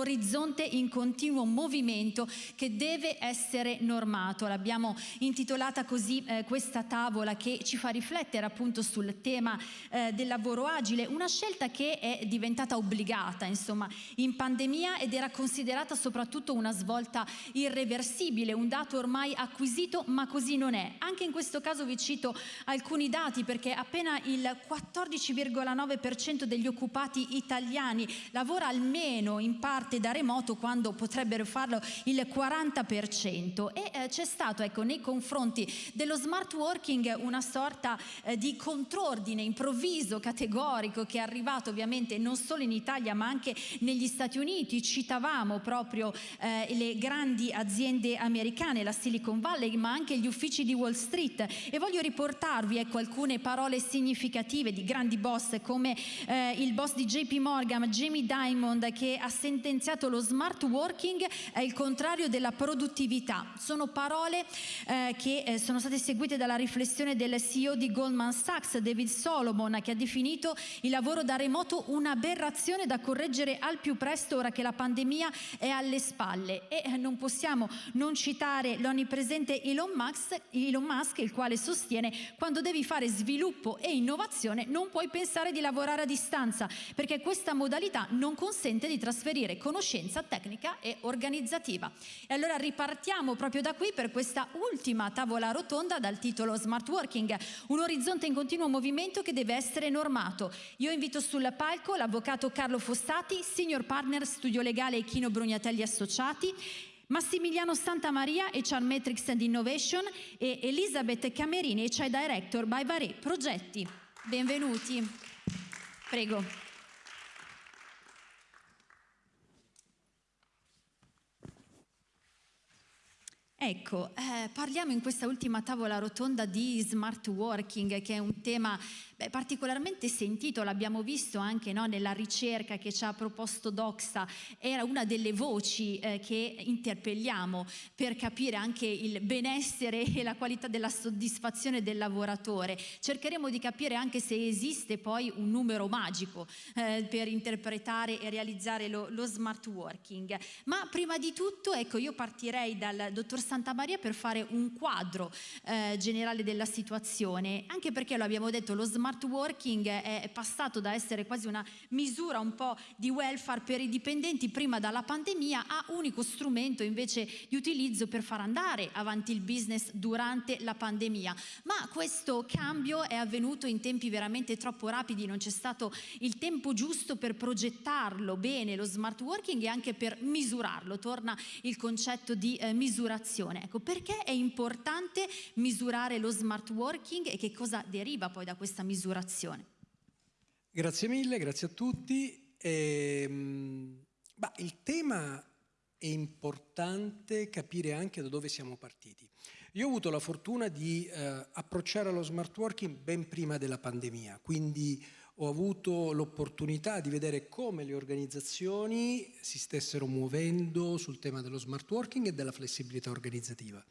orizzonte in continuo movimento che deve essere normato. L'abbiamo intitolata così eh, questa tavola che ci fa riflettere appunto sul tema eh, del lavoro agile, una scelta che è diventata obbligata insomma in pandemia ed era considerata soprattutto una svolta irreversibile, un dato ormai acquisito ma così non è. Anche in questo caso vi cito alcuni dati perché appena il 14,9% degli occupati italiani lavora almeno in parte da remoto quando potrebbero farlo il 40% e eh, c'è stato ecco, nei confronti dello smart working una sorta eh, di contrordine improvviso, categorico che è arrivato ovviamente non solo in Italia ma anche negli Stati Uniti, citavamo proprio eh, le grandi aziende americane, la Silicon Valley ma anche gli uffici di Wall Street. E voglio riportarvi ecco, alcune parole significative di grandi boss come eh, il boss di JP Morgan, Jamie Dimond che ha sentenziato lo smart working è il contrario della produttività. Sono parole eh, che eh, sono state seguite dalla riflessione del CEO di Goldman Sachs, David Solomon, che ha definito il lavoro da remoto un'aberrazione da correggere al più presto ora che la pandemia è alle spalle. E eh, non possiamo non citare l'onnipresente Elon Musk, Elon Musk, il quale sostiene quando devi fare sviluppo e innovazione non puoi pensare di lavorare a distanza, perché questa modalità non consente di trasferire conoscenza tecnica e organizzativa. E allora ripartiamo proprio da qui per questa ultima tavola rotonda dal titolo Smart Working, un orizzonte in continuo movimento che deve essere normato. Io invito sul palco l'avvocato Carlo Fossati, senior partner studio legale Chino Brugnatelli Associati, Massimiliano Santamaria, HR Metrics and Innovation e Elisabeth Camerini, HR Director by Varé Progetti. Benvenuti. Prego. Ecco, eh, parliamo in questa ultima tavola rotonda di smart working, che è un tema particolarmente sentito, l'abbiamo visto anche no, nella ricerca che ci ha proposto Doxa, era una delle voci eh, che interpelliamo per capire anche il benessere e la qualità della soddisfazione del lavoratore. Cercheremo di capire anche se esiste poi un numero magico eh, per interpretare e realizzare lo, lo smart working. Ma prima di tutto, ecco, io partirei dal dottor Santa Maria per fare un quadro eh, generale della situazione, anche perché lo abbiamo detto, lo smart working è passato da essere quasi una misura un po' di welfare per i dipendenti prima dalla pandemia a unico strumento invece di utilizzo per far andare avanti il business durante la pandemia. Ma questo cambio è avvenuto in tempi veramente troppo rapidi, non c'è stato il tempo giusto per progettarlo bene, lo smart working e anche per misurarlo. Torna il concetto di eh, misurazione misurazione. Ecco, perché è importante misurare lo smart working e che cosa deriva poi da questa misurazione? Grazie mille, grazie a tutti. Ehm, bah, il tema è importante capire anche da dove siamo partiti. Io ho avuto la fortuna di eh, approcciare lo smart working ben prima della pandemia, quindi ho avuto l'opportunità di vedere come le organizzazioni si stessero muovendo sul tema dello smart working e della flessibilità organizzativa.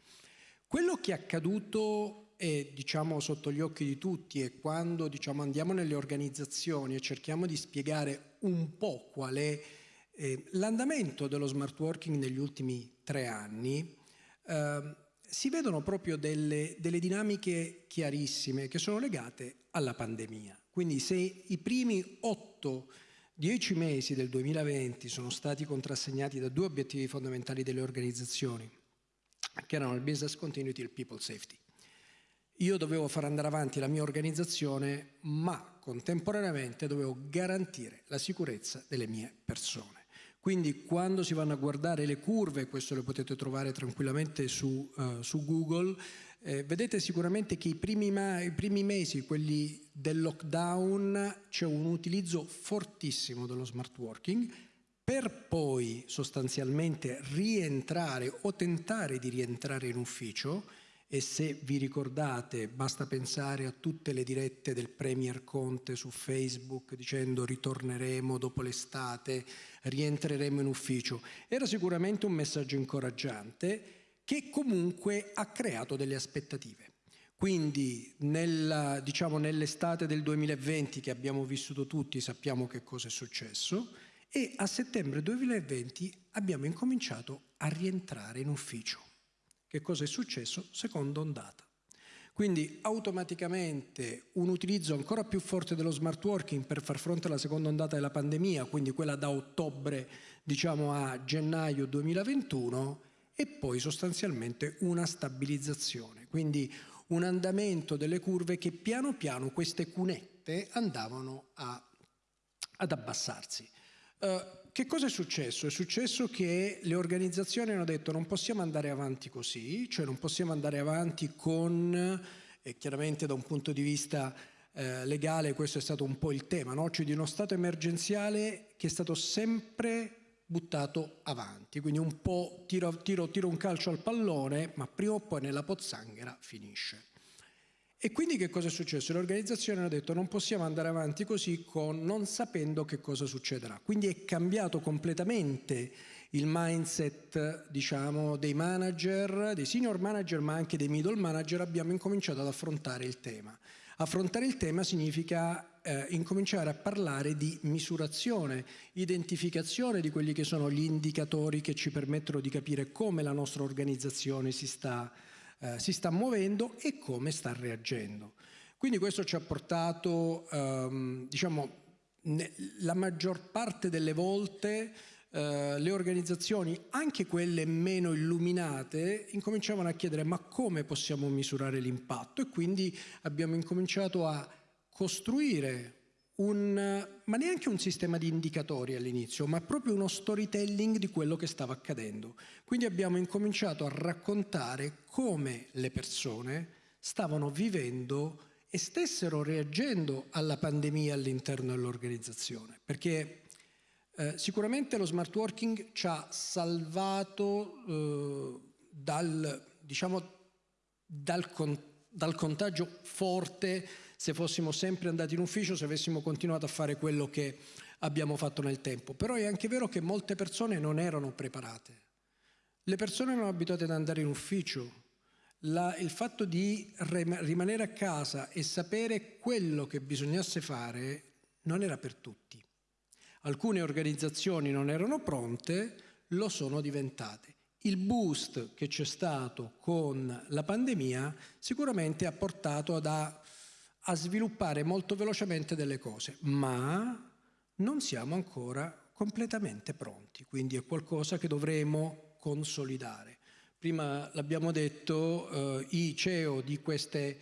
Quello che è accaduto è diciamo, sotto gli occhi di tutti e quando diciamo, andiamo nelle organizzazioni e cerchiamo di spiegare un po' qual è eh, l'andamento dello smart working negli ultimi tre anni eh, si vedono proprio delle, delle dinamiche chiarissime che sono legate alla pandemia. Quindi se i primi 8-10 mesi del 2020 sono stati contrassegnati da due obiettivi fondamentali delle organizzazioni, che erano il business continuity e il people safety. Io dovevo far andare avanti la mia organizzazione, ma contemporaneamente dovevo garantire la sicurezza delle mie persone. Quindi quando si vanno a guardare le curve, questo lo potete trovare tranquillamente su, uh, su Google, eh, vedete sicuramente che i primi, i primi mesi, quelli del lockdown, c'è un utilizzo fortissimo dello smart working, per poi sostanzialmente rientrare o tentare di rientrare in ufficio, e se vi ricordate basta pensare a tutte le dirette del Premier Conte su Facebook dicendo ritorneremo dopo l'estate, rientreremo in ufficio. Era sicuramente un messaggio incoraggiante che comunque ha creato delle aspettative. Quindi diciamo, nell'estate del 2020 che abbiamo vissuto tutti sappiamo che cosa è successo e a settembre 2020 abbiamo incominciato a rientrare in ufficio. Che cosa è successo? Seconda ondata. Quindi automaticamente un utilizzo ancora più forte dello smart working per far fronte alla seconda ondata della pandemia, quindi quella da ottobre diciamo a gennaio 2021 e poi sostanzialmente una stabilizzazione, quindi un andamento delle curve che piano piano queste cunette andavano a, ad abbassarsi. Uh, che cosa è successo? È successo che le organizzazioni hanno detto non possiamo andare avanti così, cioè non possiamo andare avanti con, e chiaramente da un punto di vista eh, legale questo è stato un po' il tema, no? cioè di uno stato emergenziale che è stato sempre buttato avanti, quindi un po' tiro, tiro, tiro un calcio al pallone, ma prima o poi nella pozzanghera finisce. E quindi che cosa è successo? Le organizzazioni hanno detto non possiamo andare avanti così con, non sapendo che cosa succederà. Quindi è cambiato completamente il mindset diciamo, dei manager, dei senior manager ma anche dei middle manager, abbiamo incominciato ad affrontare il tema. Affrontare il tema significa eh, incominciare a parlare di misurazione, identificazione di quelli che sono gli indicatori che ci permettono di capire come la nostra organizzazione si sta, eh, si sta muovendo e come sta reagendo. Quindi questo ci ha portato, ehm, diciamo, la maggior parte delle volte Uh, le organizzazioni, anche quelle meno illuminate, incominciavano a chiedere ma come possiamo misurare l'impatto e quindi abbiamo incominciato a costruire un, ma neanche un sistema di indicatori all'inizio, ma proprio uno storytelling di quello che stava accadendo. Quindi abbiamo incominciato a raccontare come le persone stavano vivendo e stessero reagendo alla pandemia all'interno dell'organizzazione, perché eh, sicuramente lo smart working ci ha salvato eh, dal, diciamo, dal, con, dal contagio forte se fossimo sempre andati in ufficio, se avessimo continuato a fare quello che abbiamo fatto nel tempo. Però è anche vero che molte persone non erano preparate. Le persone erano abituate ad andare in ufficio. La, il fatto di rimanere a casa e sapere quello che bisognasse fare non era per tutti. Alcune organizzazioni non erano pronte, lo sono diventate. Il boost che c'è stato con la pandemia sicuramente ha portato ad, a, a sviluppare molto velocemente delle cose, ma non siamo ancora completamente pronti, quindi è qualcosa che dovremo consolidare. Prima l'abbiamo detto, eh, i CEO di queste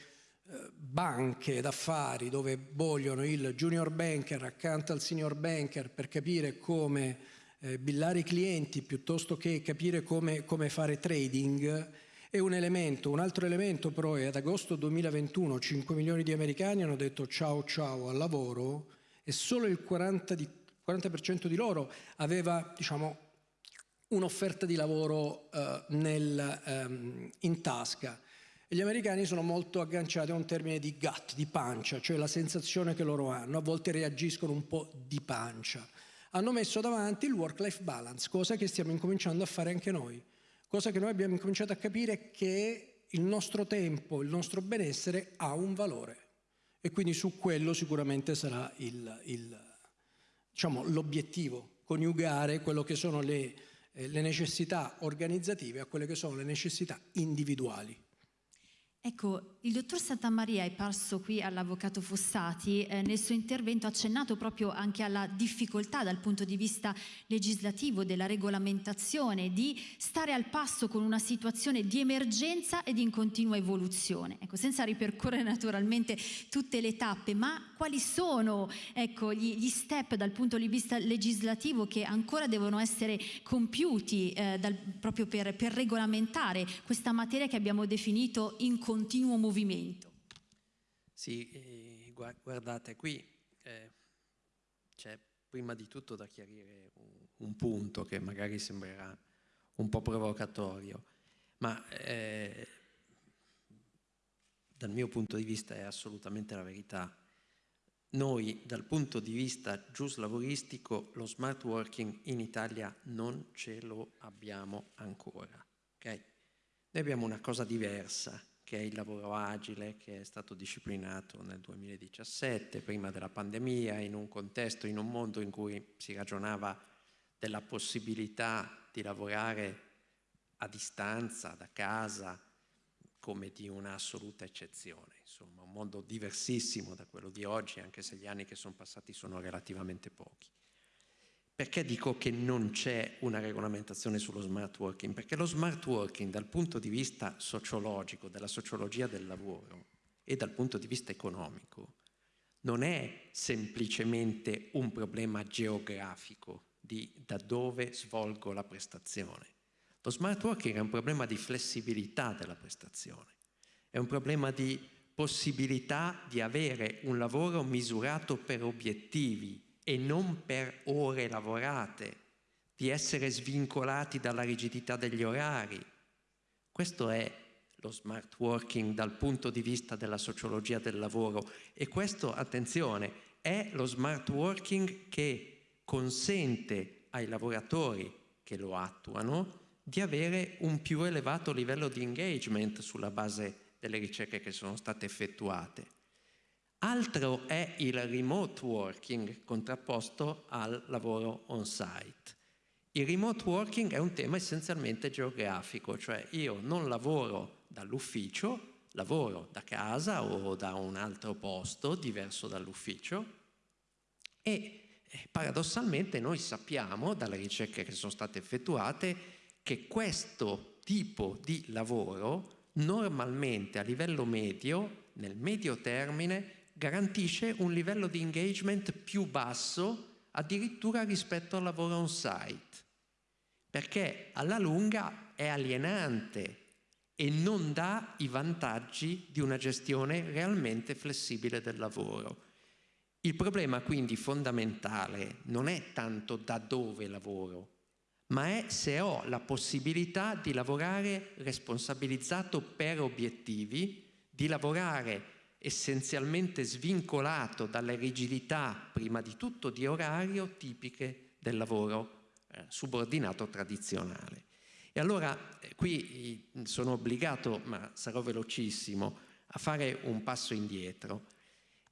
banche d'affari dove vogliono il junior banker accanto al senior banker per capire come eh, billare i clienti piuttosto che capire come, come fare trading è un elemento. Un altro elemento però è ad agosto 2021 5 milioni di americani hanno detto ciao ciao al lavoro e solo il 40%, di, 40 di loro aveva diciamo, un'offerta di lavoro eh, nel, ehm, in tasca. E gli americani sono molto agganciati a un termine di gut, di pancia, cioè la sensazione che loro hanno, a volte reagiscono un po' di pancia. Hanno messo davanti il work-life balance, cosa che stiamo incominciando a fare anche noi, cosa che noi abbiamo incominciato a capire che il nostro tempo, il nostro benessere ha un valore e quindi su quello sicuramente sarà diciamo, l'obiettivo, diciamo, coniugare quello che sono le, eh, le necessità organizzative a quelle che sono le necessità individuali. Ecco, il dottor Santamaria è parso qui all'avvocato Fossati, eh, nel suo intervento ha accennato proprio anche alla difficoltà dal punto di vista legislativo della regolamentazione di stare al passo con una situazione di emergenza ed in continua evoluzione. Ecco, senza ripercorrere naturalmente tutte le tappe, ma quali sono ecco, gli, gli, step dal punto di vista legislativo che ancora devono essere compiuti eh, dal, proprio per, per regolamentare questa materia che abbiamo definito in continuo movimento. Sì, eh, guardate, qui eh, c'è prima di tutto da chiarire un, un, punto che magari sembrerà un po' provocatorio, ma eh, dal mio punto di vista è assolutamente la verità. Noi dal punto di vista giuslavoristico lo smart working in Italia non ce lo abbiamo ancora. Okay? Noi abbiamo una cosa diversa che è il lavoro agile che è stato disciplinato nel 2017, prima della pandemia, in un contesto, in un mondo in cui si ragionava della possibilità di lavorare a distanza, da casa, come di un'assoluta eccezione. Insomma, un mondo diversissimo da quello di oggi, anche se gli anni che sono passati sono relativamente pochi. Perché dico che non c'è una regolamentazione sullo smart working? Perché lo smart working dal punto di vista sociologico, della sociologia del lavoro e dal punto di vista economico, non è semplicemente un problema geografico di da dove svolgo la prestazione. Lo smart working è un problema di flessibilità della prestazione, è un problema di possibilità di avere un lavoro misurato per obiettivi e non per ore lavorate, di essere svincolati dalla rigidità degli orari. Questo è lo smart working dal punto di vista della sociologia del lavoro e questo, attenzione, è lo smart working che consente ai lavoratori che lo attuano di avere un più elevato livello di engagement sulla base delle ricerche che sono state effettuate. Altro è il remote working contrapposto al lavoro on-site. Il remote working è un tema essenzialmente geografico, cioè io non lavoro dall'ufficio, lavoro da casa o da un altro posto diverso dall'ufficio e eh, paradossalmente noi sappiamo dalle ricerche che sono state effettuate che questo tipo di lavoro normalmente a livello medio, nel medio termine, garantisce un livello di engagement più basso addirittura rispetto al lavoro on site, perché alla lunga è alienante e non dà i vantaggi di una gestione realmente flessibile del lavoro. Il problema quindi fondamentale non è tanto da dove lavoro, ma è se ho la possibilità di lavorare responsabilizzato per obiettivi, di lavorare essenzialmente svincolato dalle rigidità, prima di tutto di orario, tipiche del lavoro eh, subordinato tradizionale. E allora eh, qui sono obbligato, ma sarò velocissimo, a fare un passo indietro.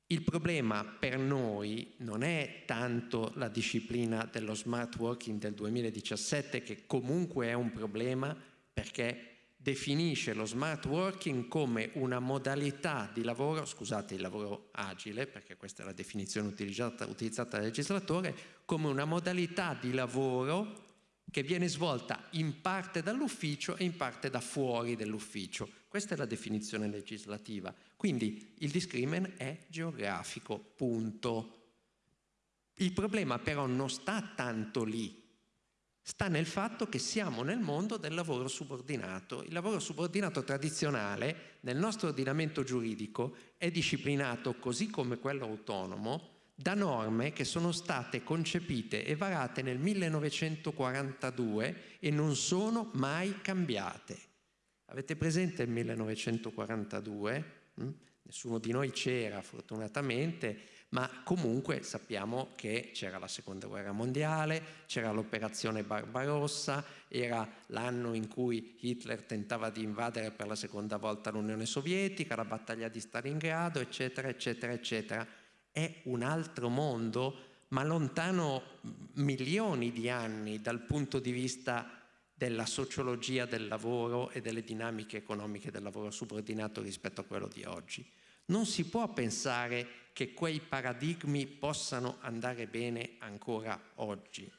Il problema per noi non è tanto la disciplina dello smart working del 2017, che comunque è un problema perché definisce lo smart working come una modalità di lavoro, scusate il lavoro agile, perché questa è la definizione utilizzata, utilizzata dal legislatore, come una modalità di lavoro che viene svolta in parte dall'ufficio e in parte da fuori dell'ufficio. Questa è la definizione legislativa. Quindi il discrimen è geografico, punto. Il problema però non sta tanto lì, sta nel fatto che siamo nel mondo del lavoro subordinato. Il lavoro subordinato tradizionale nel nostro ordinamento giuridico è disciplinato, così come quello autonomo, da norme che sono state concepite e varate nel 1942 e non sono mai cambiate. Avete presente il 1942? Mm? Nessuno di noi c'era fortunatamente, ma comunque sappiamo che c'era la seconda guerra mondiale, c'era l'operazione Barbarossa, era l'anno in cui Hitler tentava di invadere per la seconda volta l'Unione Sovietica, la battaglia di Stalingrado, eccetera, eccetera, eccetera. È un altro mondo, ma lontano milioni di anni dal punto di vista della sociologia del lavoro e delle dinamiche economiche del lavoro subordinato rispetto a quello di oggi. Non si può pensare che quei paradigmi possano andare bene ancora oggi.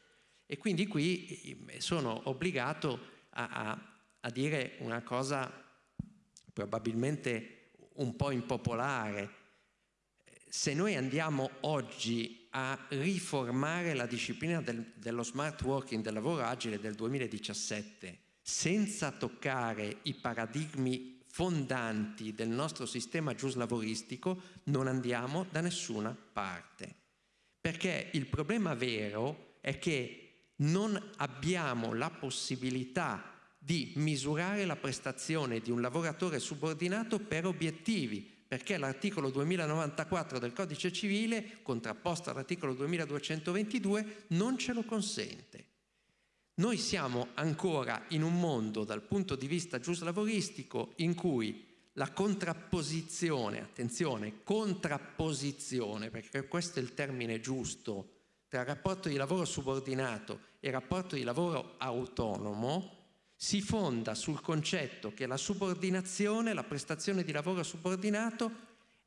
E quindi qui eh, sono obbligato a, a, a dire una cosa probabilmente un po' impopolare. Se noi andiamo oggi a riformare la disciplina del, dello smart working, del lavoro agile del 2017, senza toccare i paradigmi fondanti del nostro sistema giuslavoristico non andiamo da nessuna parte. Perché il problema vero è che non abbiamo la possibilità di misurare la prestazione di un lavoratore subordinato per obiettivi, perché l'articolo 2094 del Codice Civile, contrapposto all'articolo 2222, non ce lo consente. Noi siamo ancora in un mondo dal punto di vista giuslavoristico in cui la contrapposizione, attenzione, contrapposizione, perché questo è il termine giusto, tra rapporto di lavoro subordinato e rapporto di lavoro autonomo, si fonda sul concetto che la subordinazione, la prestazione di lavoro subordinato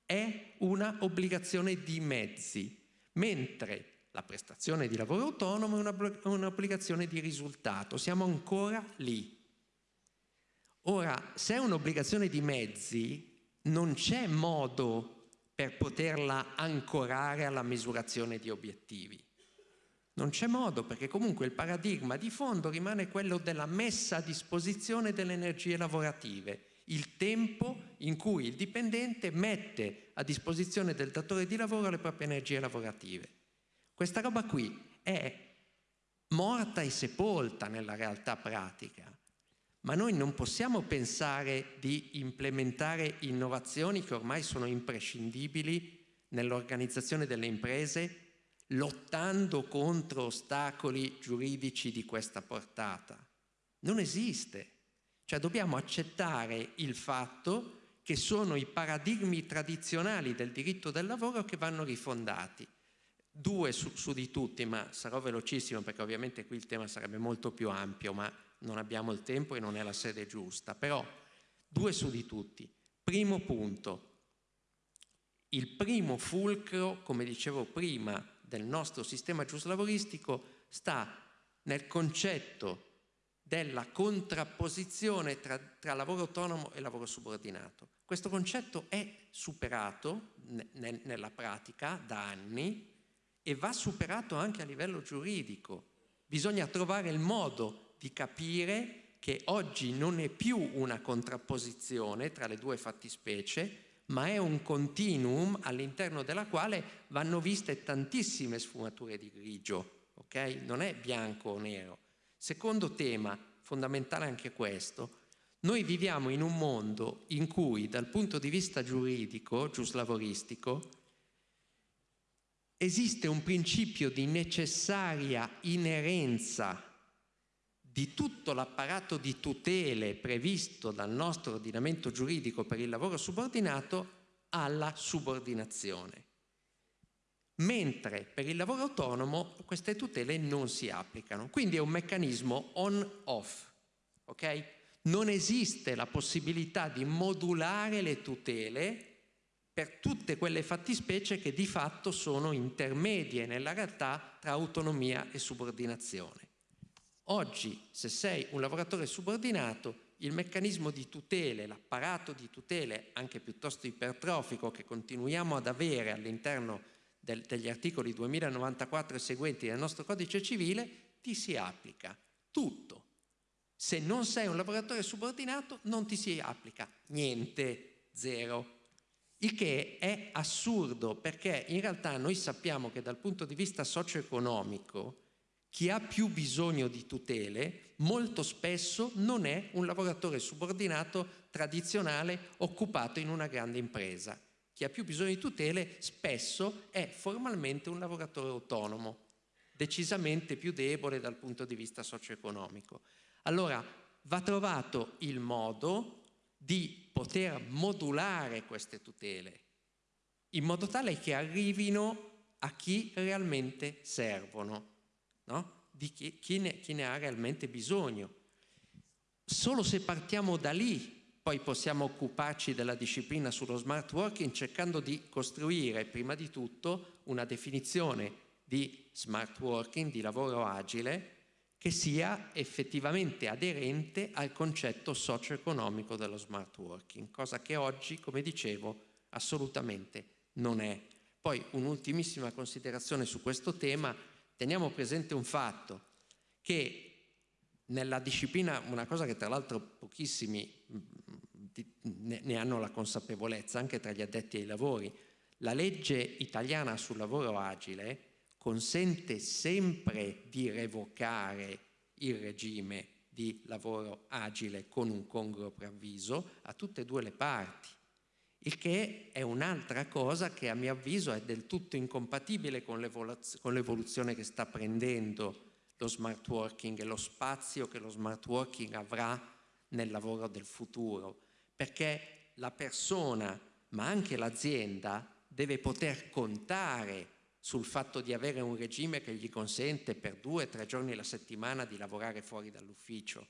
è una obbligazione di mezzi, mentre la prestazione di lavoro autonomo è un'obbligazione di risultato. Siamo ancora lì. Ora, se è un'obbligazione di mezzi, non c'è modo per poterla ancorare alla misurazione di obiettivi. Non c'è modo perché comunque il paradigma di fondo rimane quello della messa a disposizione delle energie lavorative, il tempo in cui il dipendente mette a disposizione del datore di lavoro le proprie energie lavorative. Questa roba qui è morta e sepolta nella realtà pratica, ma noi non possiamo pensare di implementare innovazioni che ormai sono imprescindibili nell'organizzazione delle imprese lottando contro ostacoli giuridici di questa portata. Non esiste. Cioè dobbiamo accettare il fatto che sono i paradigmi tradizionali del diritto del lavoro che vanno rifondati. Due su, su di tutti, ma sarò velocissimo perché ovviamente qui il tema sarebbe molto più ampio, ma non abbiamo il tempo e non è la sede giusta. Però due su di tutti. Primo punto, il primo fulcro, come dicevo prima, del nostro sistema giuslavoristico sta nel concetto della contrapposizione tra, tra, lavoro autonomo e lavoro subordinato. Questo concetto è superato ne, nella pratica da anni e va superato anche a livello giuridico. Bisogna trovare il modo di capire che oggi non è più una contrapposizione tra le due fattispecie, ma è un continuum all'interno della quale vanno viste tantissime sfumature di grigio, ok? Non è bianco o nero. Secondo tema, fondamentale anche questo, noi viviamo in un mondo in cui dal punto di vista giuridico, giuslavoristico, esiste un principio di necessaria inerenza di tutto l'apparato di tutele previsto dal nostro ordinamento giuridico per il lavoro subordinato alla subordinazione. Mentre per il lavoro autonomo queste tutele non si applicano. Quindi è un meccanismo on-off. Okay? Non esiste la possibilità di modulare le tutele per tutte quelle fattispecie che di fatto sono intermedie nella realtà tra autonomia e subordinazione. Oggi, se sei un lavoratore subordinato, il meccanismo di tutele, l'apparato di tutele anche piuttosto ipertrofico che continuiamo ad avere all'interno del, degli articoli 2094 e seguenti del nostro codice civile, ti si applica tutto. Se non sei un lavoratore subordinato non ti si applica niente, zero. Il che è assurdo perché in realtà noi sappiamo che dal punto di vista socio-economico chi ha più bisogno di tutele molto spesso non è un lavoratore subordinato tradizionale occupato in una grande impresa. Chi ha più bisogno di tutele spesso è formalmente un lavoratore autonomo, decisamente più debole dal punto di vista socio-economico. Allora va trovato il modo di poter modulare queste tutele in modo tale che arrivino a chi realmente servono no? di chi, chi, ne, chi ne ha realmente bisogno. Solo se partiamo da lì poi possiamo occuparci della disciplina sullo smart working cercando di costruire prima di tutto una definizione di smart working, di lavoro agile, che sia effettivamente aderente al concetto socio-economico dello smart working, cosa che oggi, come dicevo, assolutamente non è. Poi un'ultimissima considerazione su questo tema, teniamo presente un fatto, che nella disciplina, una cosa che tra l'altro pochissimi mm, ne hanno la consapevolezza, anche tra gli addetti ai lavori, la legge italiana sul lavoro agile consente sempre di revocare il regime di lavoro agile con un congruo preavviso a tutte e due le parti il che è un'altra cosa che a mio avviso è del tutto incompatibile con l'evoluzione che sta prendendo lo smart working e lo spazio che lo smart working avrà nel lavoro del futuro, perché la persona ma anche l'azienda deve poter contare sul fatto di avere un regime che gli consente per due o tre giorni alla settimana di lavorare fuori dall'ufficio,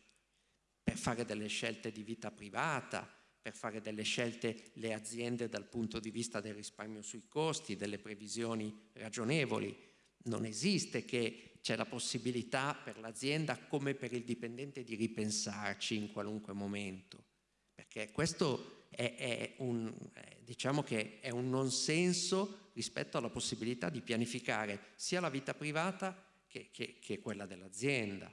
per fare delle scelte di vita privata, per fare delle scelte le aziende dal punto di vista del risparmio sui costi, delle previsioni ragionevoli. Non esiste che c'è la possibilità per l'azienda come per il dipendente di ripensarci in qualunque momento, perché questo è, è un, diciamo che è un non senso rispetto alla possibilità di pianificare sia la vita privata che, che, che quella dell'azienda.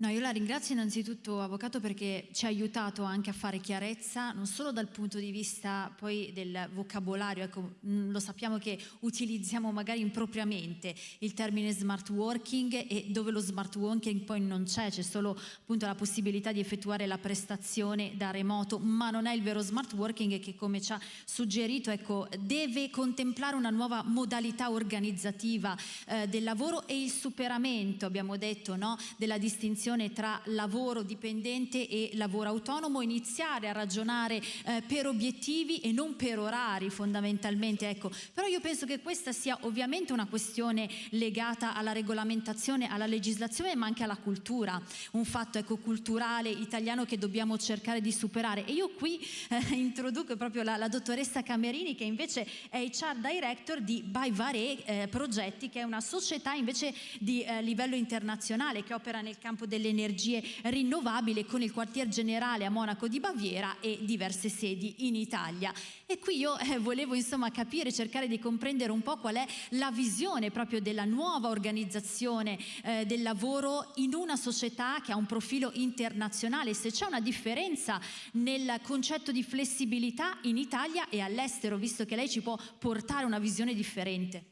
No, io la ringrazio innanzitutto Avvocato perché ci ha aiutato anche a fare chiarezza non solo dal punto di vista poi del vocabolario, ecco, mm, lo sappiamo che utilizziamo magari impropriamente il termine smart working e dove lo smart working poi non c'è, c'è solo appunto la possibilità di effettuare la prestazione da remoto, ma non è il vero smart working che come ci ha suggerito ecco, deve contemplare una nuova modalità organizzativa eh, del lavoro e il superamento, abbiamo detto, no, della distinzione distinzione tra lavoro dipendente e lavoro autonomo, iniziare a ragionare eh, per obiettivi e non per orari fondamentalmente. Ecco. Però io penso che questa sia ovviamente una questione legata alla regolamentazione, alla legislazione ma anche alla cultura, un fatto ecco, culturale italiano che dobbiamo cercare di superare. E io qui eh, introduco proprio la, la, dottoressa Camerini che invece è HR Director di Baivare eh, Progetti che è una società invece di eh, livello internazionale che opera nel campo del delle energie rinnovabili con il quartier generale a Monaco di Baviera e diverse sedi in Italia. E qui io eh, volevo insomma capire, cercare di comprendere un po' qual è la visione proprio della nuova organizzazione eh, del lavoro in una società che ha un profilo internazionale, se c'è una differenza nel concetto di flessibilità in Italia e all'estero, visto che lei ci può portare una visione differente.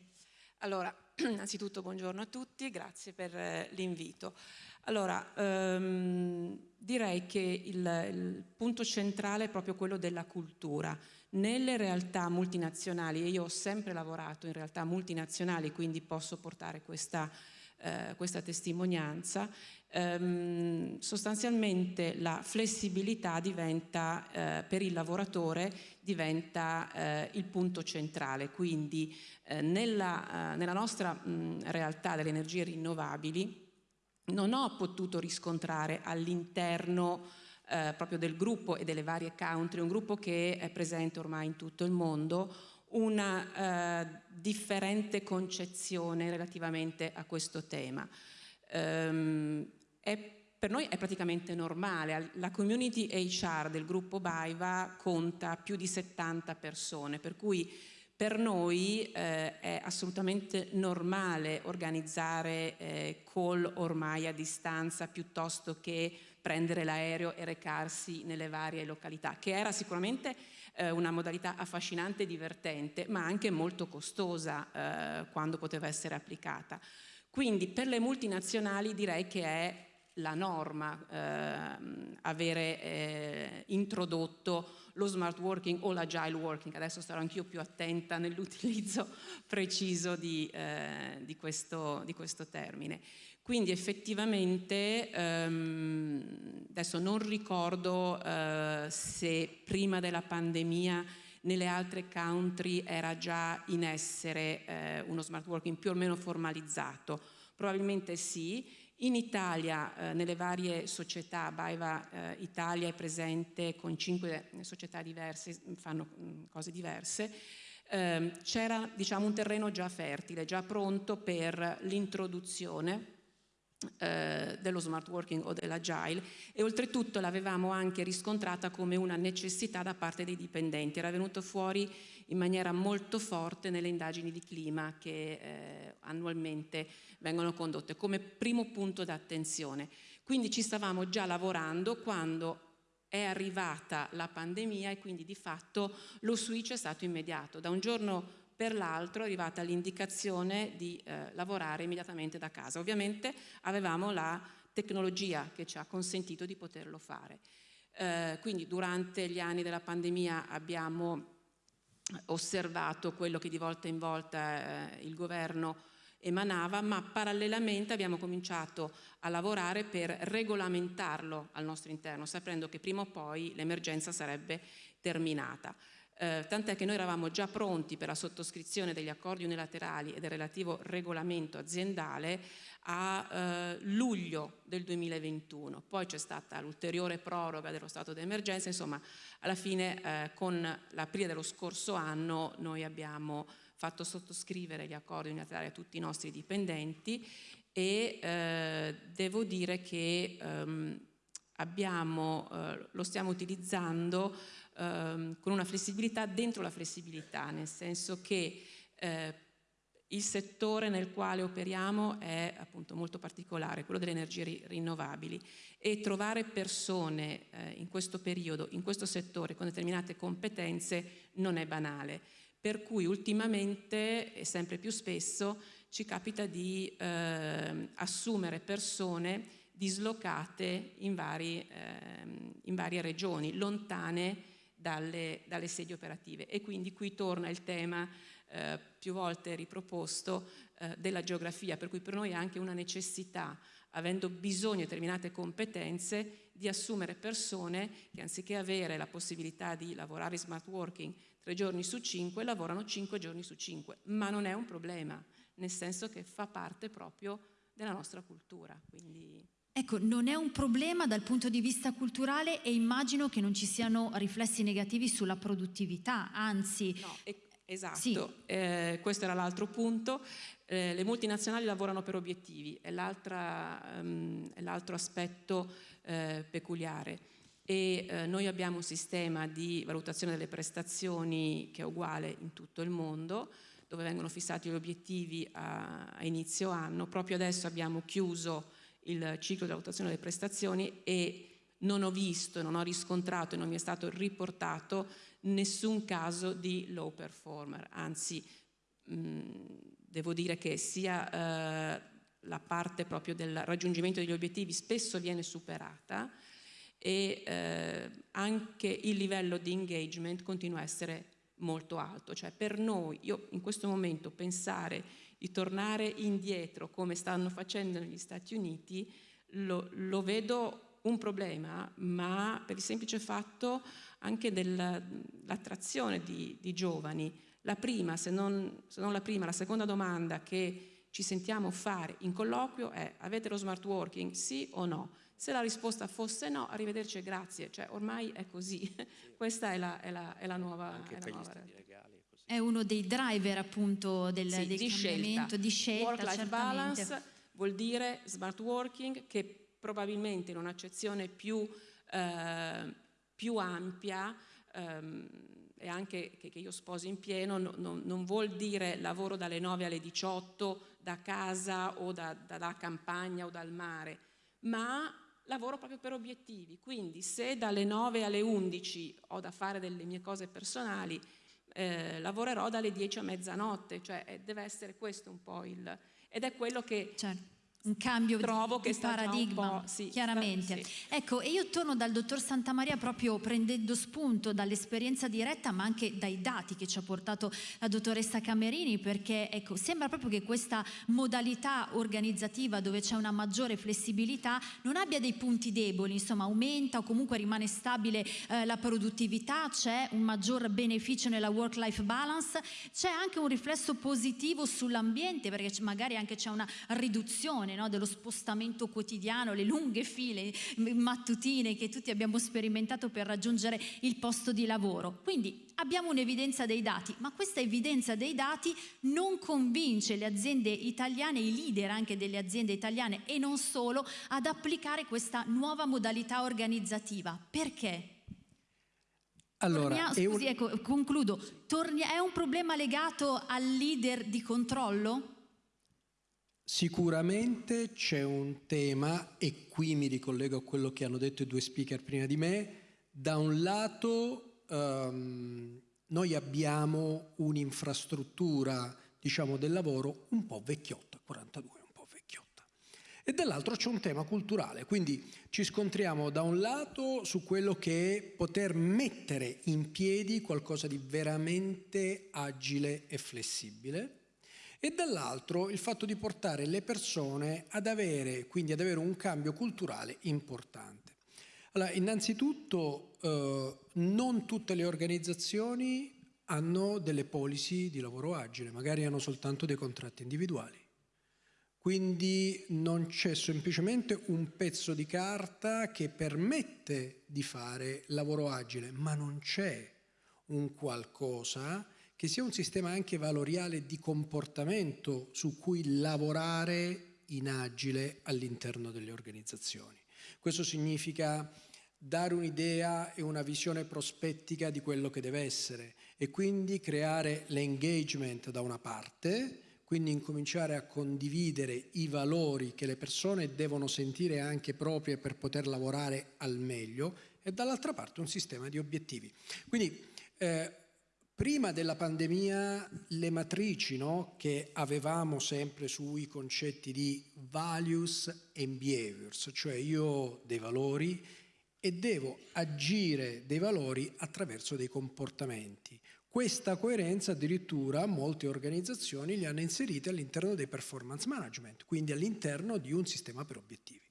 Allora, innanzitutto buongiorno a tutti, grazie per eh, l'invito. Allora, ehm, direi che il, il, punto centrale è proprio quello della cultura. Nelle realtà multinazionali, e io ho sempre lavorato in realtà multinazionali, quindi posso portare questa, eh, questa testimonianza, ehm, sostanzialmente la flessibilità diventa, eh, per il lavoratore, diventa eh, il punto centrale. Quindi eh, nella, eh, nella, nostra mh, realtà delle energie rinnovabili, non ho potuto riscontrare all'interno proprio del gruppo e delle varie country, un gruppo che è presente ormai in tutto il mondo, una eh, differente concezione relativamente a questo tema. Um, è, per noi è praticamente normale, la community HR del gruppo Baiva conta più di 70 persone, per cui per noi eh, è assolutamente normale organizzare eh, call ormai a distanza piuttosto che prendere l'aereo e recarsi nelle varie località, che era sicuramente eh, una modalità affascinante e divertente, ma anche molto costosa eh, quando poteva essere applicata. Quindi per le multinazionali direi che è la norma eh, avere eh, introdotto lo smart working o l'agile working, adesso starò anch'io più attenta nell'utilizzo preciso di, eh, di, questo, di, questo, termine. Quindi effettivamente, ehm, adesso non ricordo eh, se prima della pandemia nelle altre country era già in essere eh, uno smart working più o meno formalizzato, probabilmente sì, in Italia, eh, nelle varie società, Baiva eh, Italia è presente con cinque società diverse, fanno mh, mm, cose diverse, eh, c'era diciamo, un terreno già fertile, già pronto per l'introduzione eh, dello smart working o dell'agile e oltretutto l'avevamo anche riscontrata come una necessità da parte dei dipendenti, era venuto fuori in maniera molto forte nelle indagini di clima che eh, annualmente vengono condotte come primo punto d'attenzione. Quindi ci stavamo già lavorando quando è arrivata la pandemia e quindi di fatto lo switch è stato immediato. Da un giorno per l'altro è arrivata l'indicazione di eh, lavorare immediatamente da casa. Ovviamente avevamo la tecnologia che ci ha consentito di poterlo fare. Eh, quindi durante gli anni della pandemia abbiamo osservato quello che di volta in volta eh, il governo emanava, ma parallelamente abbiamo cominciato a lavorare per regolamentarlo al nostro interno, sapendo che prima o poi l'emergenza sarebbe terminata. Eh, tant'è che noi eravamo già pronti per la sottoscrizione degli accordi unilaterali e del relativo regolamento aziendale a eh, luglio del 2021. Poi c'è stata l'ulteriore proroga dello stato d'emergenza, insomma alla fine eh, con l'aprile dello scorso anno noi abbiamo fatto sottoscrivere gli accordi unilaterali a tutti i nostri dipendenti e eh, devo dire che ehm, abbiamo, eh, lo stiamo utilizzando ehm, con una flessibilità dentro la flessibilità, nel senso che eh, il settore nel quale operiamo è appunto molto particolare, quello delle energie ri rinnovabili e trovare persone eh, in questo periodo, in questo settore con determinate competenze non è banale. Per cui ultimamente e sempre più spesso ci capita di eh, assumere persone dislocate in, vari, eh, in varie regioni, lontane dalle, dalle, sedi operative. E quindi qui torna il tema eh, più volte riproposto eh, della geografia, per cui per noi è anche una necessità, avendo bisogno di determinate competenze, di assumere persone che anziché avere la possibilità di lavorare in smart working tre giorni su cinque, lavorano cinque giorni su cinque. Ma non è un problema, nel senso che fa parte proprio della nostra cultura. Quindi... Ecco, non è un problema dal punto di vista culturale e immagino che non ci siano riflessi negativi sulla produttività, anzi... No, esatto, sì. eh, questo era l'altro punto. Eh, le multinazionali lavorano per obiettivi, è ehm, l'altro um, aspetto eh, peculiare e eh, noi abbiamo un sistema di valutazione delle prestazioni che è uguale in tutto il mondo, dove vengono fissati gli obiettivi a, a inizio anno. Proprio adesso abbiamo chiuso il ciclo di valutazione delle prestazioni e non ho visto, non ho riscontrato e non mi è stato riportato nessun caso di low performer, anzi mh, devo dire che sia eh, la parte proprio del raggiungimento degli obiettivi spesso viene superata e eh, anche il livello di engagement continua a essere molto alto, cioè per noi, io in questo momento pensare di tornare indietro come stanno facendo negli Stati Uniti, lo, lo vedo un problema, ma per il semplice fatto anche dell'attrazione di, di, giovani. La prima, se non, se non la prima, la seconda domanda che ci sentiamo fare in colloquio è avete lo smart working, sì o no? Se la risposta fosse no, arrivederci e grazie, cioè ormai è così. Sì. Questa è la, è la, è la nuova... Anche è la studi legali è uno dei driver appunto del, sì, del di cambiamento, scelta. di scelta. Work-life balance vuol dire smart working che probabilmente in un'accezione più, eh, più ampia ehm, e anche che, che, io sposo in pieno, no, no, non vuol dire lavoro dalle 9 alle 18 da casa o da, dalla campagna o dal mare, ma lavoro proprio per obiettivi. Quindi se dalle 9 alle 11 ho da fare delle mie cose personali, eh, lavorerò dalle 10 a mezzanotte, cioè eh, deve essere questo un po' il... ed è quello che... Certo un cambio Trovo di, di paradigma, sì, chiaramente. Sì. Ecco, e io torno dal dottor Santamaria proprio prendendo spunto dall'esperienza diretta, ma anche dai dati che ci ha portato la dottoressa Camerini, perché ecco, sembra proprio che questa modalità organizzativa dove c'è una maggiore flessibilità non abbia dei punti deboli, insomma aumenta o comunque rimane stabile eh, la produttività, c'è un maggior beneficio nella work-life balance, c'è anche un riflesso positivo sull'ambiente, perché magari anche c'è una riduzione no? dello spostamento quotidiano, le lunghe file mattutine che tutti abbiamo sperimentato per raggiungere il posto di lavoro. Quindi abbiamo un'evidenza dei dati, ma questa evidenza dei dati non convince le aziende italiane, i leader anche delle aziende italiane e non solo, ad applicare questa nuova modalità organizzativa. Perché? Allora, Tornia, scusi, un... ecco, concludo. Tornia, è un problema legato al leader di controllo? Sicuramente c'è un tema, e qui mi ricollego a quello che hanno detto i due speaker prima di me, da un lato um, noi abbiamo un'infrastruttura diciamo, del lavoro un po' vecchiotta, 42 un po' vecchiotta, e dall'altro c'è un tema culturale, quindi ci scontriamo da un lato su quello che è poter mettere in piedi qualcosa di veramente agile e flessibile, e dall'altro il fatto di portare le persone ad avere, quindi ad avere un cambio culturale importante. Allora, innanzitutto eh, non tutte le organizzazioni hanno delle policy di lavoro agile, magari hanno soltanto dei contratti individuali. Quindi non c'è semplicemente un pezzo di carta che permette di fare lavoro agile, ma non c'è un qualcosa che sia un sistema anche valoriale di comportamento su cui lavorare in agile all'interno delle organizzazioni. Questo significa dare un'idea e una visione prospettica di quello che deve essere e quindi creare l'engagement da una parte, quindi incominciare a condividere i valori che le persone devono sentire anche proprie per poter lavorare al meglio e dall'altra parte un sistema di obiettivi. Quindi eh, Prima della pandemia le matrici no, che avevamo sempre sui concetti di values and behaviors, cioè io ho dei valori e devo agire dei valori attraverso dei comportamenti. Questa coerenza addirittura molte organizzazioni li hanno inserite all'interno dei performance management, quindi all'interno di un sistema per obiettivi.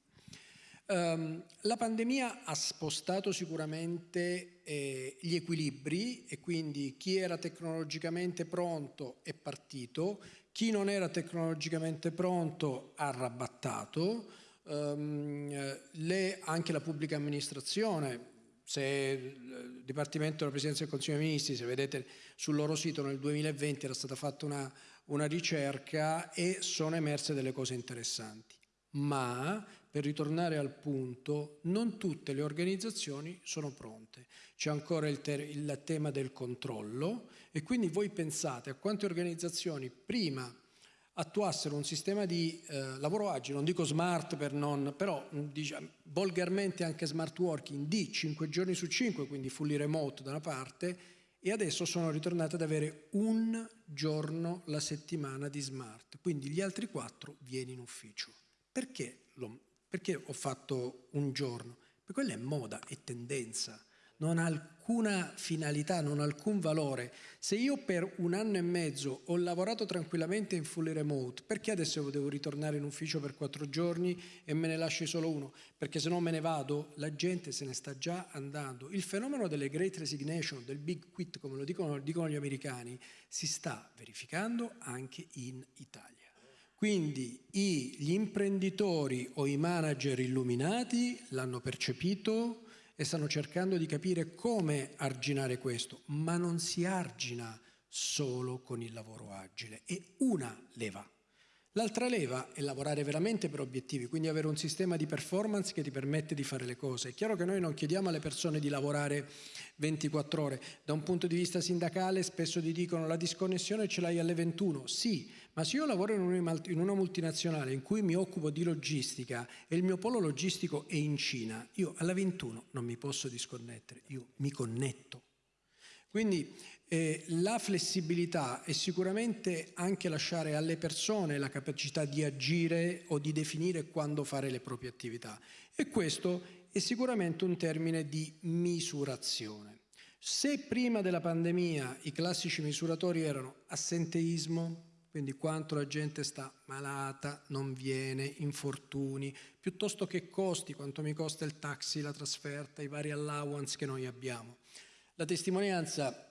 Um, la pandemia ha spostato sicuramente eh, gli equilibri e quindi chi era tecnologicamente pronto è partito, chi non era tecnologicamente pronto ha rabbattato, um, le, anche la pubblica amministrazione, se il Dipartimento della Presidenza del Consiglio dei Ministri, se vedete sul loro sito nel 2020 era stata fatta una, una ricerca e sono emerse delle cose interessanti. Ma per ritornare al punto, non tutte le organizzazioni sono pronte. C'è ancora il, il, tema del controllo e quindi voi pensate a quante organizzazioni prima attuassero un sistema di eh, lavoro agile, non dico smart per non, però diciamo, volgarmente anche smart working di 5 giorni su 5, quindi fully remote da una parte, e adesso sono ritornate ad avere un giorno la settimana di smart, quindi gli altri quattro vieni in ufficio. Perché lo, perché ho fatto un giorno? Perché quella è moda, è tendenza, non ha alcuna finalità, non ha alcun valore. Se io per un anno e mezzo ho lavorato tranquillamente in fully remote, perché adesso devo ritornare in ufficio per quattro giorni e me ne lasci solo uno? Perché se no me ne vado, la gente se ne sta già andando. Il fenomeno delle great resignation, del big quit, come lo dicono, dicono gli americani, si sta verificando anche in Italia. Quindi gli imprenditori o i manager illuminati l'hanno percepito e stanno cercando di capire come arginare questo, ma non si argina solo con il lavoro agile, è una leva. L'altra leva è lavorare veramente per obiettivi, quindi avere un sistema di performance che ti permette di fare le cose. È chiaro che noi non chiediamo alle persone di lavorare 24 ore. Da un punto di vista sindacale spesso ti dicono la disconnessione ce l'hai alle 21. Sì, ma se io lavoro in una multinazionale in cui mi occupo di logistica e il mio polo logistico è in Cina, io alla 21 non mi posso disconnettere, io mi connetto. Quindi eh, la flessibilità è sicuramente anche lasciare alle persone la capacità di agire o di definire quando fare le proprie attività e questo è sicuramente un termine di misurazione. Se prima della pandemia i classici misuratori erano assenteismo, quindi quanto la gente sta malata, non viene, infortuni, piuttosto che costi, quanto mi costa il taxi, la trasferta, i vari allowance che noi abbiamo. La testimonianza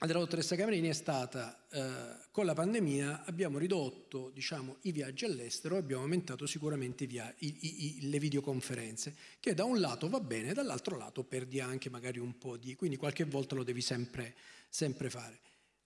della dottoressa Camerini è stata eh, con la pandemia abbiamo ridotto diciamo, i viaggi all'estero abbiamo aumentato sicuramente i i, i, le videoconferenze che da un lato va bene dall'altro lato perdi anche magari un po' di quindi qualche volta lo devi sempre, sempre fare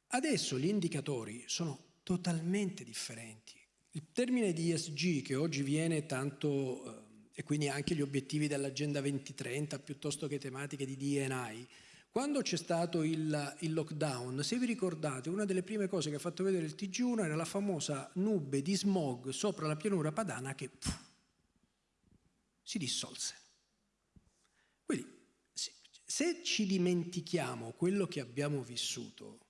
adesso gli indicatori sono totalmente differenti il termine di ESG che oggi viene tanto eh, e quindi anche gli obiettivi dell'agenda 2030 piuttosto che tematiche di DNI quando c'è stato il, il, lockdown, se vi ricordate, una delle prime cose che ha fatto vedere il TG1 era la famosa nube di smog sopra la pianura padana che pff, si dissolse. Quindi, se ci dimentichiamo quello che abbiamo vissuto,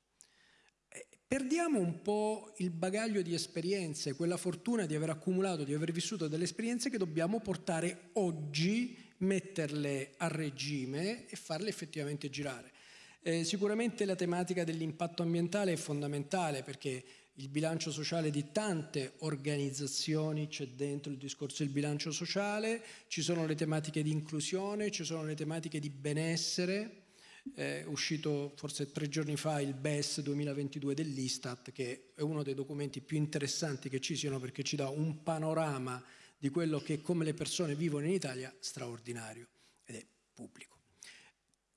perdiamo un po' il bagaglio di esperienze, quella fortuna di aver accumulato, di aver vissuto delle esperienze che dobbiamo portare oggi metterle a regime e farle effettivamente girare. Eh, sicuramente la tematica dell'impatto ambientale è fondamentale perché il bilancio sociale di tante organizzazioni, c'è dentro il discorso del bilancio sociale, ci sono le tematiche di inclusione, ci sono le tematiche di benessere, è uscito forse tre giorni fa il BES 2022 dell'Istat che è uno dei documenti più interessanti che ci siano perché ci dà un panorama di quello che come le persone vivono in Italia straordinario ed è pubblico.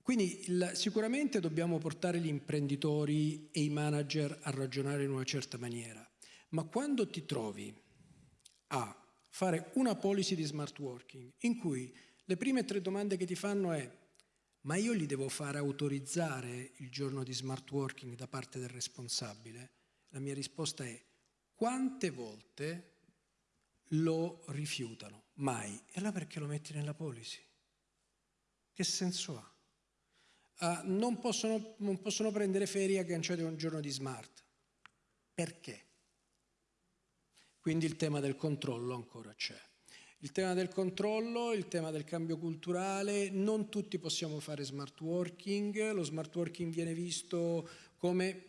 Quindi sicuramente dobbiamo portare gli imprenditori e i manager a ragionare in una certa maniera, ma quando ti trovi a fare una policy di smart working in cui le prime tre domande che ti fanno è ma io gli devo fare autorizzare il giorno di smart working da parte del responsabile? La mia risposta è quante volte lo rifiutano? Mai. E allora perché lo metti nella policy? Che senso ha? Uh, non, possono, non possono prendere ferie agganciate a un giorno di smart. Perché? Quindi il tema del controllo ancora c'è. Il tema del controllo, il tema del cambio culturale, non tutti possiamo fare smart working, lo smart working viene visto come,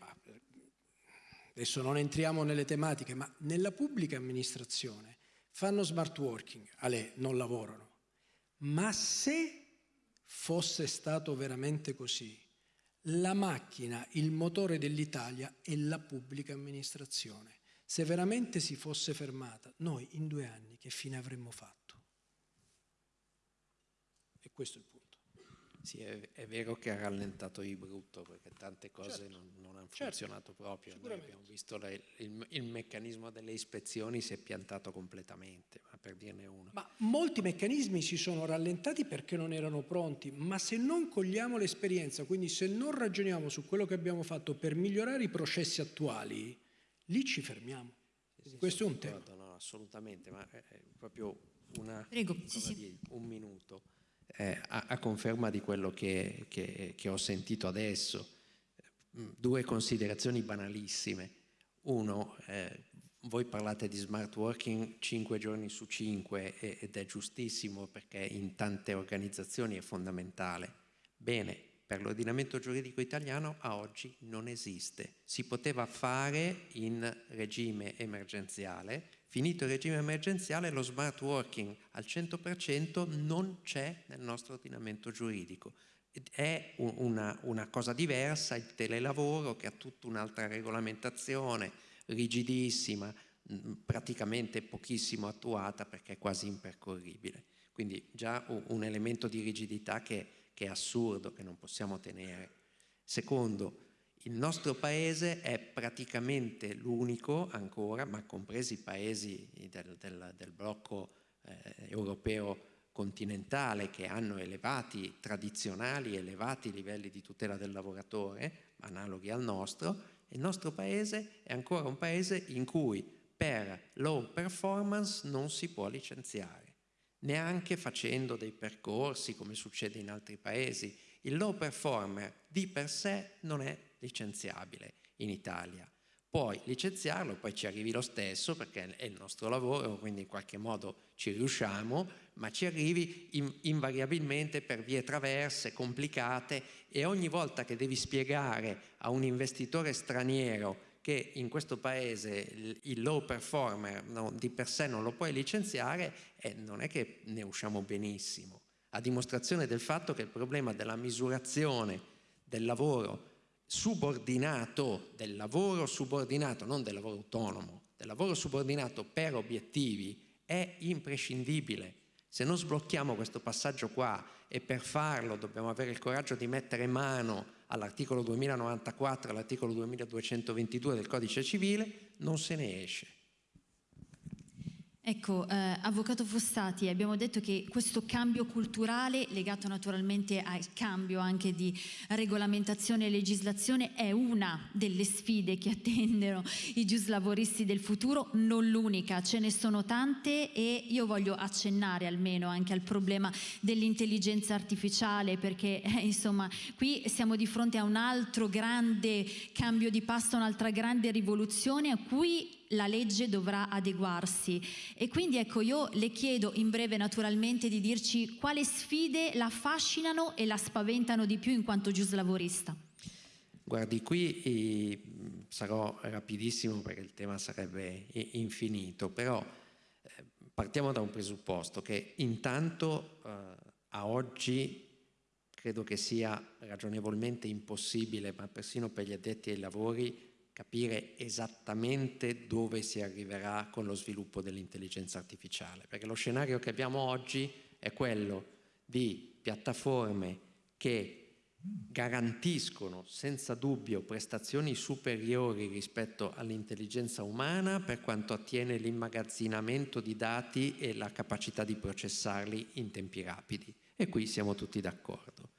adesso non entriamo nelle tematiche, ma nella pubblica amministrazione fanno smart working, a lei non lavorano, ma se fosse stato veramente così, la macchina, il motore dell'Italia è la pubblica amministrazione. Se veramente si fosse fermata, noi in due anni che fine avremmo fatto? E questo è il punto. Sì, è, è vero che ha rallentato di brutto perché tante cose certo. non, non hanno certo. funzionato proprio. Noi abbiamo visto le, il, il, meccanismo delle ispezioni si è piantato completamente, ma per dirne uno. Ma molti meccanismi si sono rallentati perché non erano pronti, ma se non cogliamo l'esperienza, quindi se non ragioniamo su quello che abbiamo fatto per migliorare i processi attuali, lì ci fermiamo. Sì, Questo è un tema. No, assolutamente, ma è proprio una, Prego, sì, sì. Dire, un minuto eh, a, a, conferma di quello che, che, che ho sentito adesso. Mm, due considerazioni banalissime. Uno, eh, voi parlate di smart working 5 giorni su 5 ed è giustissimo perché in tante organizzazioni è fondamentale. Bene, per l'ordinamento giuridico italiano a oggi non esiste. Si poteva fare in regime emergenziale, finito il regime emergenziale lo smart working al 100% non c'è nel nostro ordinamento giuridico. È una, una cosa diversa il telelavoro che ha tutta un'altra regolamentazione rigidissima, praticamente pochissimo attuata perché è quasi impercorribile. Quindi già un elemento di rigidità che che è assurdo, che non possiamo tenere. Secondo, il nostro paese è praticamente l'unico ancora, ma compresi i paesi del, del, del blocco eh, europeo continentale che hanno elevati tradizionali, elevati livelli di tutela del lavoratore, analoghi al nostro, il nostro paese è ancora un paese in cui per low performance non si può licenziare neanche facendo dei percorsi come succede in altri paesi. Il low performer di per sé non è licenziabile in Italia. Puoi licenziarlo, poi ci arrivi lo stesso perché è il nostro lavoro, quindi in qualche modo ci riusciamo, ma ci arrivi in, invariabilmente per vie traverse, complicate e ogni volta che devi spiegare a un investitore straniero che in questo paese il low performer no, di per sé non lo puoi licenziare e non è che ne usciamo benissimo, a dimostrazione del fatto che il problema della misurazione del lavoro subordinato, del lavoro subordinato, non del lavoro autonomo, del lavoro subordinato per obiettivi è imprescindibile. Se non sblocchiamo questo passaggio qua e per farlo dobbiamo avere il coraggio di mettere mano all'articolo 2094 e all'articolo 2222 del codice civile, non se ne esce. Ecco, eh, Avvocato Fossati, abbiamo detto che questo cambio culturale, legato naturalmente al cambio anche di regolamentazione e legislazione, è una delle sfide che attendono i giuslavoristi del futuro, non l'unica, ce ne sono tante e io voglio accennare almeno anche al problema dell'intelligenza artificiale perché eh, insomma qui siamo di fronte a un altro grande cambio di passo, un'altra grande rivoluzione a cui la legge dovrà adeguarsi. E quindi ecco io le chiedo in breve naturalmente di dirci quali sfide la affascinano e la spaventano di più in quanto giuslavorista. Guardi, qui sarò rapidissimo perché il tema sarebbe infinito, però eh, partiamo da un presupposto che intanto eh, a oggi credo che sia ragionevolmente impossibile, ma persino per gli addetti ai lavori, capire esattamente dove si arriverà con lo sviluppo dell'intelligenza artificiale, perché lo scenario che abbiamo oggi è quello di piattaforme che garantiscono senza dubbio prestazioni superiori rispetto all'intelligenza umana per quanto attiene l'immagazzinamento di dati e la capacità di processarli in tempi rapidi. E qui siamo tutti d'accordo.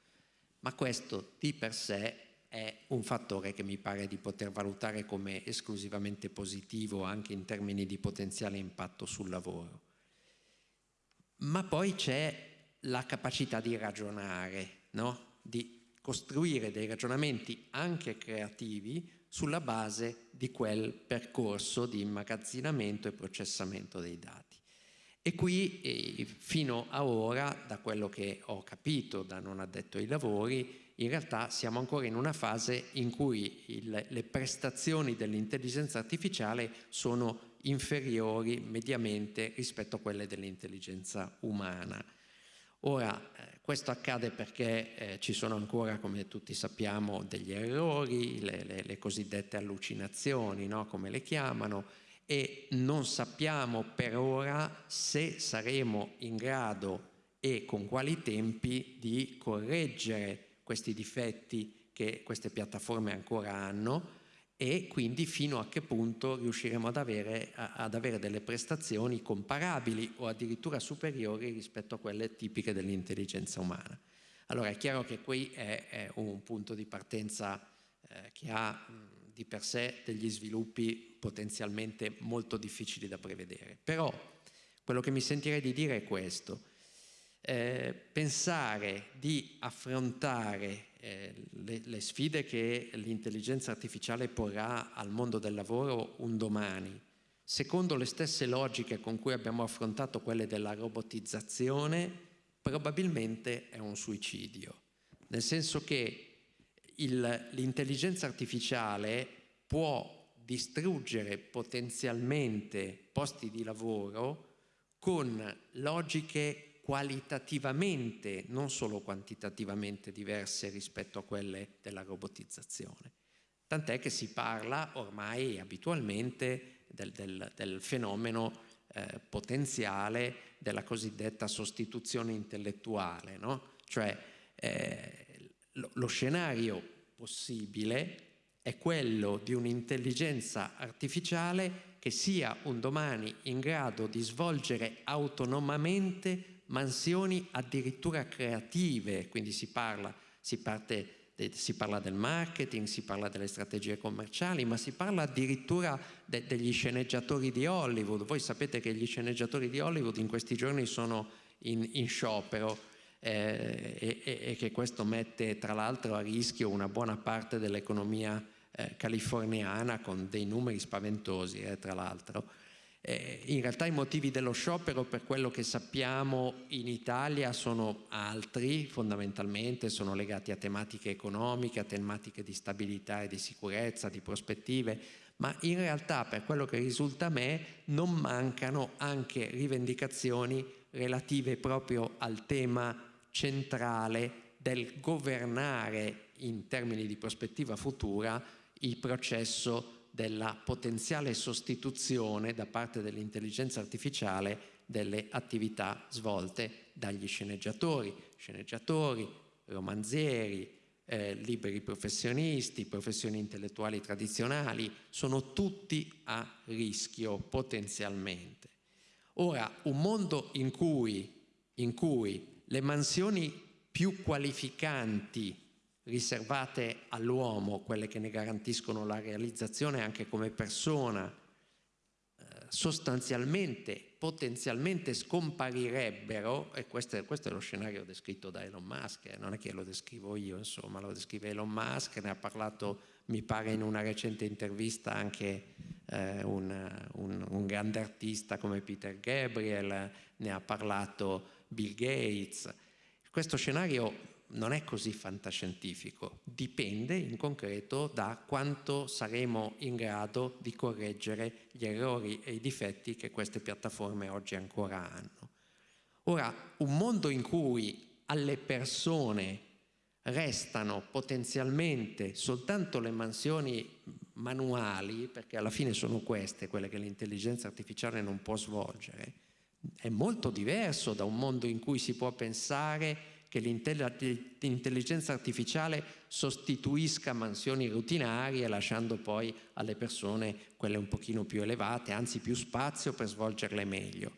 Ma questo di per sé è un fattore che mi pare di poter valutare come esclusivamente positivo anche in termini di potenziale impatto sul lavoro. Ma poi c'è la capacità di ragionare, no? di costruire dei ragionamenti anche creativi sulla base di quel percorso di immagazzinamento e processamento dei dati. E qui, eh, fino a ora, da quello che ho capito da non addetto ai lavori, in realtà siamo ancora in una fase in cui il, le prestazioni dell'intelligenza artificiale sono inferiori mediamente rispetto a quelle dell'intelligenza umana. Ora, eh, questo accade perché eh, ci sono ancora, come tutti sappiamo, degli errori, le, le, le cosiddette allucinazioni, no? come le chiamano, e non sappiamo per ora se saremo in grado e con quali tempi di correggere questi difetti che queste piattaforme ancora hanno e quindi fino a che punto riusciremo ad avere, ad avere, delle prestazioni comparabili o addirittura superiori rispetto a quelle tipiche dell'intelligenza umana. Allora è chiaro che qui è, è un punto di partenza eh, che ha mh, di per sé degli sviluppi potenzialmente molto difficili da prevedere. Però quello che mi sentirei di dire è questo. Eh, pensare di affrontare eh, le, le sfide che l'intelligenza artificiale porrà al mondo del lavoro un domani, secondo le stesse logiche con cui abbiamo affrontato quelle della robotizzazione, probabilmente è un suicidio. Nel senso che l'intelligenza artificiale può distruggere potenzialmente posti di lavoro con logiche qualitativamente, non solo quantitativamente diverse rispetto a quelle della robotizzazione. Tant'è che si parla ormai abitualmente del, del, del fenomeno eh, potenziale della cosiddetta sostituzione intellettuale, no? cioè eh, lo, lo scenario possibile è quello di un'intelligenza artificiale che sia un domani in grado di svolgere autonomamente mansioni addirittura creative, quindi si parla, si, parte, si parla del marketing, si parla delle strategie commerciali, ma si parla addirittura de, degli sceneggiatori di Hollywood. Voi sapete che gli sceneggiatori di Hollywood in questi giorni sono in, in sciopero eh, e, e, che questo mette tra l'altro a rischio una buona parte dell'economia eh, californiana con dei numeri spaventosi, eh, tra l'altro. Eh, in realtà i motivi dello sciopero, per quello che sappiamo in Italia, sono altri, fondamentalmente sono legati a tematiche economiche, a tematiche di stabilità e di sicurezza, di prospettive, ma in realtà per quello che risulta a me non mancano anche rivendicazioni relative proprio al tema centrale del governare in termini di prospettiva futura il processo della potenziale sostituzione da parte dell'intelligenza artificiale delle attività svolte dagli sceneggiatori, sceneggiatori, romanzieri, eh, liberi professionisti, professioni intellettuali tradizionali, sono tutti a rischio potenzialmente. Ora, un mondo in cui, in cui le mansioni più qualificanti riservate all'uomo, quelle che ne garantiscono la realizzazione anche come persona, eh, sostanzialmente, potenzialmente scomparirebbero, e questo è, questo è, lo scenario descritto da Elon Musk, eh, non è che lo descrivo io, insomma, lo descrive Elon Musk, ne ha parlato, mi pare, in una recente intervista anche eh, un, un, un grande artista come Peter Gabriel, ne ha parlato Bill Gates. Questo scenario non è così fantascientifico, dipende in concreto da quanto saremo in grado di correggere gli errori e i difetti che queste piattaforme oggi ancora hanno. Ora, un mondo in cui alle persone restano potenzialmente soltanto le mansioni manuali, perché alla fine sono queste quelle che l'intelligenza artificiale non può svolgere, è molto diverso da un mondo in cui si può pensare che l'intelligenza artificiale sostituisca mansioni rutinarie lasciando poi alle persone quelle un pochino più elevate, anzi più spazio per svolgerle meglio.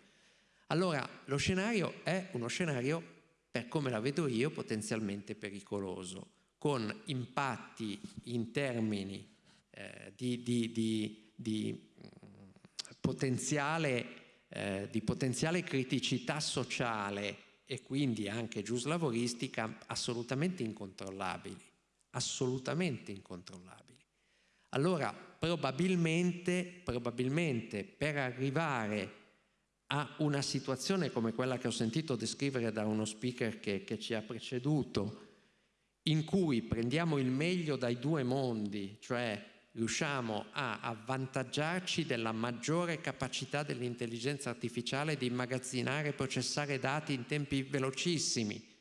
Allora lo scenario è uno scenario, per come la vedo io, potenzialmente pericoloso, con impatti in termini eh, di, di, di, di mm, potenziale, eh, di potenziale criticità sociale e quindi anche giuslavoristica assolutamente incontrollabili, assolutamente incontrollabili. Allora probabilmente, probabilmente per arrivare a una situazione come quella che ho sentito descrivere da uno speaker che, che ci ha preceduto, in cui prendiamo il meglio dai due mondi, cioè riusciamo a avvantaggiarci della maggiore capacità dell'intelligenza artificiale di immagazzinare e processare dati in tempi velocissimi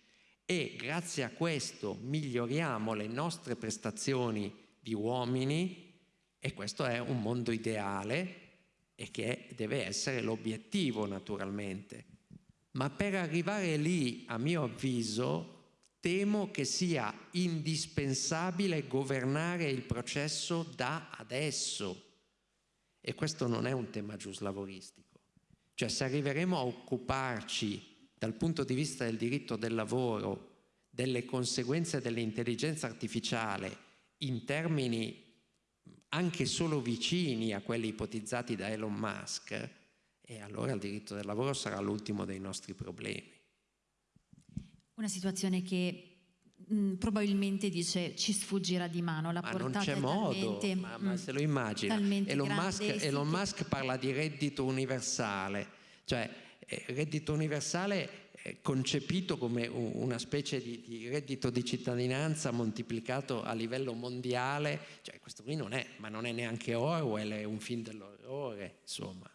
e grazie a questo miglioriamo le nostre prestazioni di uomini e questo è un mondo ideale e che deve essere l'obiettivo naturalmente. Ma per arrivare lì, a mio avviso, temo che sia indispensabile governare il processo da adesso. E questo non è un tema giuslavoristico. Cioè se arriveremo a occuparci dal punto di vista del diritto del lavoro delle conseguenze dell'intelligenza artificiale in termini anche solo vicini a quelli ipotizzati da Elon Musk, e allora il diritto del lavoro sarà l'ultimo dei nostri problemi. Una situazione che mh, mm, probabilmente dice ci sfuggirà di mano. La ma portata non c'è modo, ma, ma, mm, se lo immagina. Elon Musk, Elon Musk, parla di reddito universale. Cioè eh, reddito universale eh, concepito come una specie di, di, reddito di cittadinanza moltiplicato a livello mondiale. Cioè questo qui non è ma non è neanche Orwell è un film dell'orrore insomma.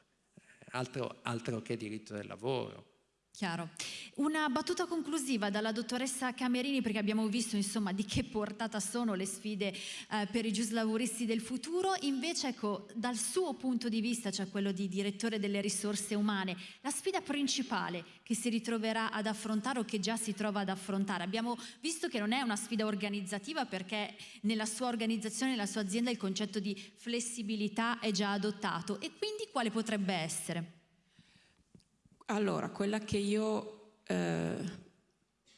Altro, altro che diritto del lavoro Chiaro. Una battuta conclusiva dalla dottoressa Camerini perché abbiamo visto insomma di che portata sono le sfide eh, per i giuslavoristi del futuro, invece ecco dal suo punto di vista, cioè quello di direttore delle risorse umane, la sfida principale che si ritroverà ad affrontare o che già si trova ad affrontare. Abbiamo visto che non è una sfida organizzativa perché nella sua organizzazione, nella sua azienda il concetto di flessibilità è già adottato e quindi quale potrebbe essere? Allora, quella che io eh,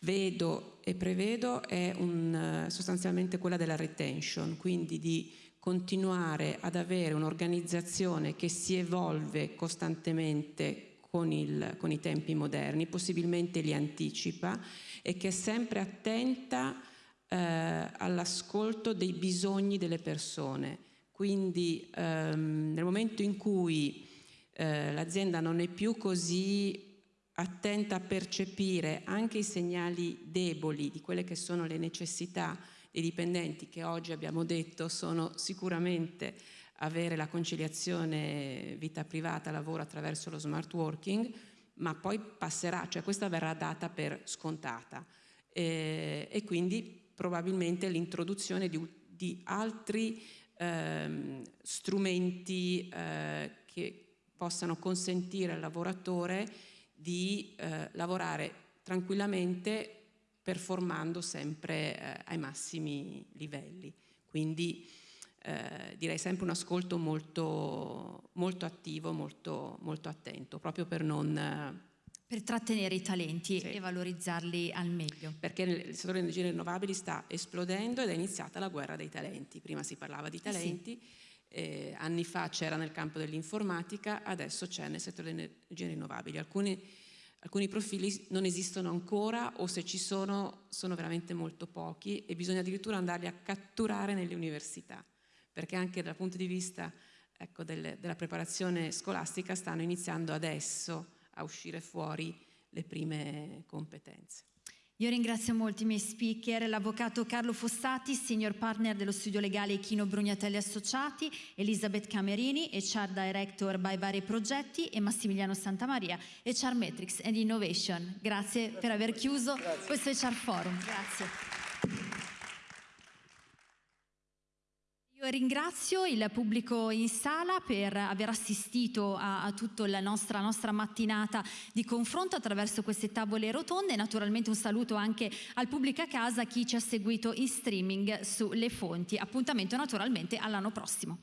vedo e prevedo è un, sostanzialmente quella della retention, quindi di continuare ad avere un'organizzazione che si evolve costantemente con, il, con, i tempi moderni, possibilmente li anticipa e che è sempre attenta eh, all'ascolto dei bisogni delle persone. Quindi ehm, nel momento in cui eh, l'azienda non è più così attenta a percepire anche i segnali deboli di quelle che sono le necessità dei dipendenti che oggi abbiamo detto sono sicuramente avere la conciliazione vita privata, lavoro attraverso lo smart working, ma poi passerà, cioè questa verrà data per scontata. Eh, e quindi probabilmente l'introduzione di, di, altri eh, strumenti eh, che possano consentire al lavoratore di eh, lavorare tranquillamente performando sempre eh, ai massimi livelli. Quindi eh, direi sempre un ascolto molto, molto attivo, molto, molto, attento, proprio per non... per trattenere i talenti sì. e valorizzarli al meglio. Perché il settore delle energie rinnovabili sta esplodendo ed è iniziata la guerra dei talenti. Prima si parlava di talenti, sì eh, anni fa c'era nel campo dell'informatica, adesso c'è nel settore delle energie rinnovabili. Alcuni, alcuni profili non esistono ancora o se ci sono sono veramente molto pochi e bisogna addirittura andarli a catturare nelle università, perché anche dal punto di vista ecco, del, della preparazione scolastica stanno iniziando adesso a uscire fuori le prime competenze. Io ringrazio molto i miei speaker, l'avvocato Carlo Fossati, senior partner dello studio legale Chino Brugnatelli Associati, Elisabeth Camerini, HR Director by vari progetti e Massimiliano Santamaria, HR Metrics and Innovation. Grazie, Grazie per aver chiuso Grazie. questo HR Forum. Grazie. Io ringrazio il pubblico in sala per aver assistito a, a tutta la nostra, nostra, mattinata di confronto attraverso queste tavole rotonde e naturalmente un saluto anche al pubblico a casa, chi ci ha seguito in streaming sulle fonti. Appuntamento naturalmente all'anno prossimo.